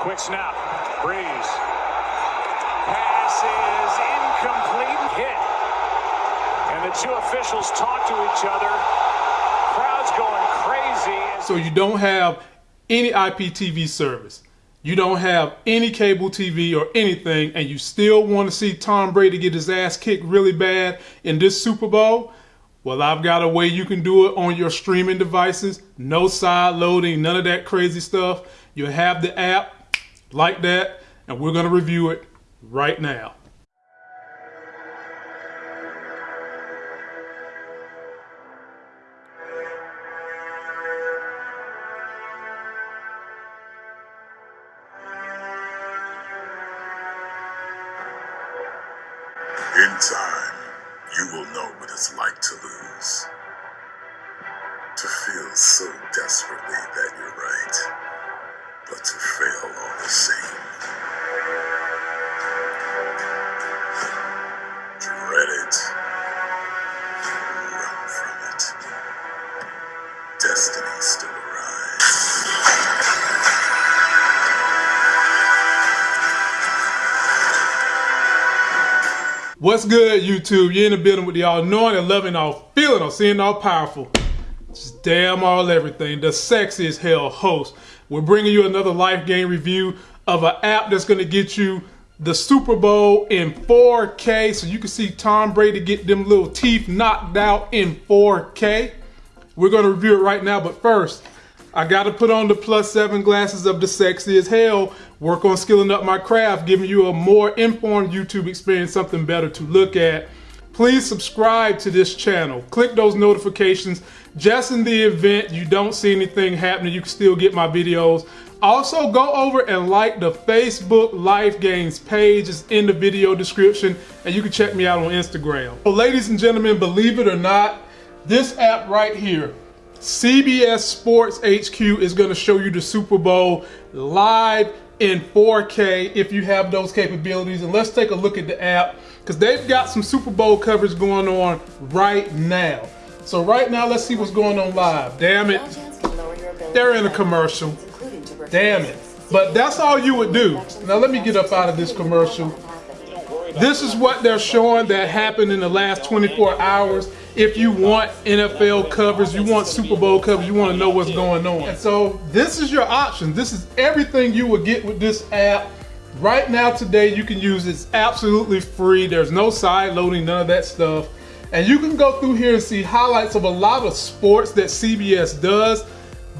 Quick snap. Breeze. Pass is incomplete. Hit. And the two officials talk to each other. Crowd's going crazy. So you don't have any IPTV service. You don't have any cable TV or anything, and you still want to see Tom Brady get his ass kicked really bad in this Super Bowl? Well, I've got a way you can do it on your streaming devices. No side loading, none of that crazy stuff. You have the app like that, and we're going to review it right now. In time, you will know what it's like to lose. To feel so desperately that you're What's good, YouTube? You're in the building with the all knowing and loving, all feeling, all seeing, all powerful. Just damn all everything. The sexiest hell host. We're bringing you another life game review of an app that's going to get you the Super Bowl in 4K so you can see Tom Brady get them little teeth knocked out in 4K. We're going to review it right now, but first, I got to put on the plus seven glasses of the sexy as hell, work on skilling up my craft, giving you a more informed YouTube experience, something better to look at. Please subscribe to this channel. Click those notifications. Just in the event you don't see anything happening, you can still get my videos. Also, go over and like the Facebook Life Games page. It's in the video description, and you can check me out on Instagram. So, ladies and gentlemen, believe it or not, this app right here, CBS Sports HQ is going to show you the Super Bowl live in 4K if you have those capabilities. And let's take a look at the app because they've got some Super Bowl coverage going on right now. So right now, let's see what's going on live. Damn it. They're in a commercial. Damn it. But that's all you would do. Now let me get up out of this commercial. This is what they're showing that happened in the last 24 hours. If you want NFL covers, you want Super Bowl covers, you want to know what's going on. And so this is your option. This is everything you would get with this app. Right now, today, you can use it. It's absolutely free. There's no side loading, none of that stuff. And you can go through here and see highlights of a lot of sports that CBS does.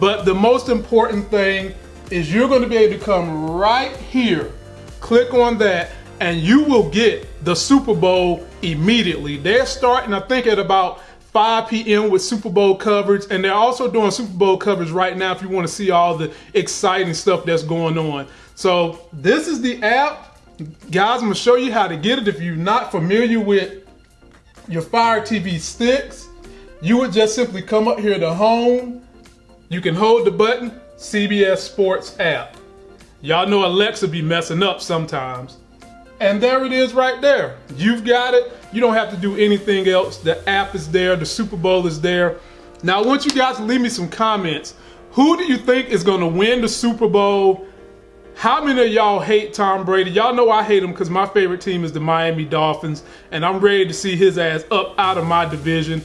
But the most important thing is you're going to be able to come right here, click on that, and you will get the Super Bowl immediately. They're starting, I think, at about 5 p.m. with Super Bowl coverage, and they're also doing Super Bowl coverage right now if you want to see all the exciting stuff that's going on. So this is the app. Guys, I'm gonna show you how to get it. If you're not familiar with your Fire TV sticks, you would just simply come up here to home. You can hold the button, CBS Sports app. Y'all know Alexa be messing up sometimes. And there it is right there. You've got it. You don't have to do anything else. The app is there. The Super Bowl is there. Now, I want you guys to leave me some comments. Who do you think is going to win the Super Bowl? How many of y'all hate Tom Brady? Y'all know I hate him because my favorite team is the Miami Dolphins, and I'm ready to see his ass up out of my division.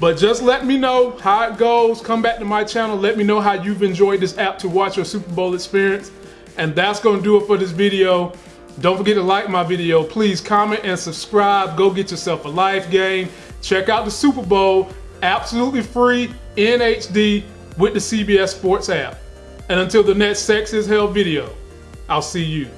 But just let me know how it goes. Come back to my channel. Let me know how you've enjoyed this app to watch your Super Bowl experience. And that's going to do it for this video. Don't forget to like my video. Please comment and subscribe. Go get yourself a life game. Check out the Super Bowl, absolutely free in HD with the CBS Sports app. And until the next Sex is Hell video, I'll see you.